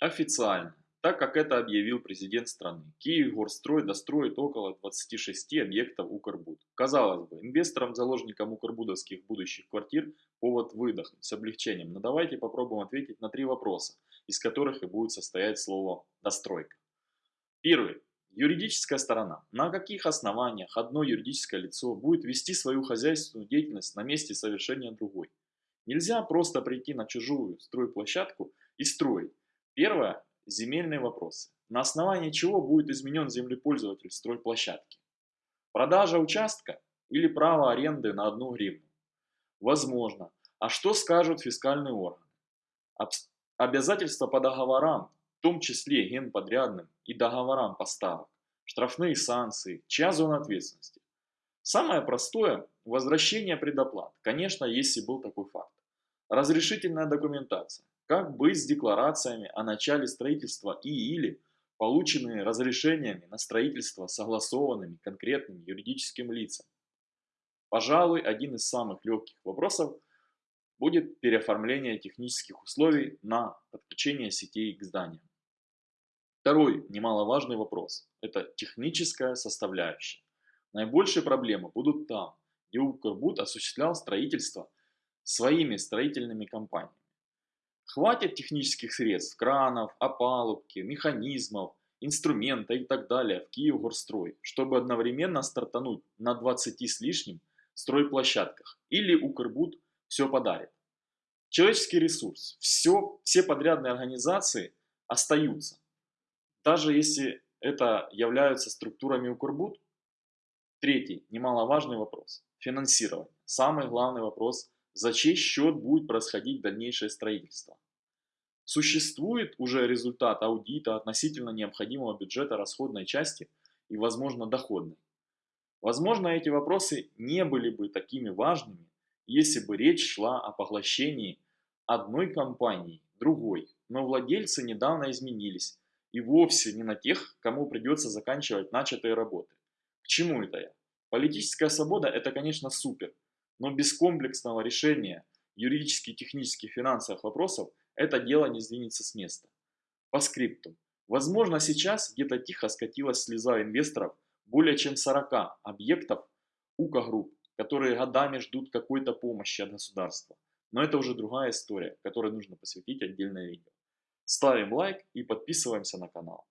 Официально, так как это объявил президент страны, Киевгорстрой достроит около 26 объектов Укрбуд. Казалось бы, инвесторам-заложникам укрбудовских будущих квартир повод выдохнуть с облегчением, но давайте попробуем ответить на три вопроса, из которых и будет состоять слово «достройка». Первый. Юридическая сторона. На каких основаниях одно юридическое лицо будет вести свою хозяйственную деятельность на месте совершения другой? Нельзя просто прийти на чужую стройплощадку и строить. Первое – земельные вопросы. На основании чего будет изменен землепользователь стройплощадки? Продажа участка или право аренды на одну гривну? Возможно. А что скажут фискальные органы? Обязательства по договорам в том числе генподрядным и договорам поставок, штрафные санкции, чья зона ответственности. Самое простое – возвращение предоплат, конечно, если был такой факт. Разрешительная документация. Как быть с декларациями о начале строительства и или полученными разрешениями на строительство согласованными конкретным юридическим лицам. Пожалуй, один из самых легких вопросов будет переоформление технических условий на подключение сетей к зданиям. Второй немаловажный вопрос – это техническая составляющая. Наибольшие проблемы будут там, где Укрбуд осуществлял строительство своими строительными компаниями. Хватит технических средств, кранов, опалубки, механизмов, инструмента и так далее в Киевгорстрой, чтобы одновременно стартануть на 20 с лишним стройплощадках. Или Укрбуд все подарит. Человеческий ресурс. Все, все подрядные организации остаются даже если это являются структурами Укрбуд. Третий, немаловажный вопрос – финансирование. Самый главный вопрос – за чей счет будет происходить дальнейшее строительство. Существует уже результат аудита относительно необходимого бюджета расходной части и, возможно, доходной. Возможно, эти вопросы не были бы такими важными, если бы речь шла о поглощении одной компании другой, но владельцы недавно изменились, и вовсе не на тех, кому придется заканчивать начатые работы. К чему это я? Политическая свобода – это, конечно, супер, но без комплексного решения юридических, технических, финансовых вопросов это дело не сдвинется с места. По скрипту. Возможно, сейчас где-то тихо скатилась слеза инвесторов более чем 40 объектов УКА Групп, которые годами ждут какой-то помощи от государства. Но это уже другая история, которой нужно посвятить отдельное видео. Ставим лайк и подписываемся на канал.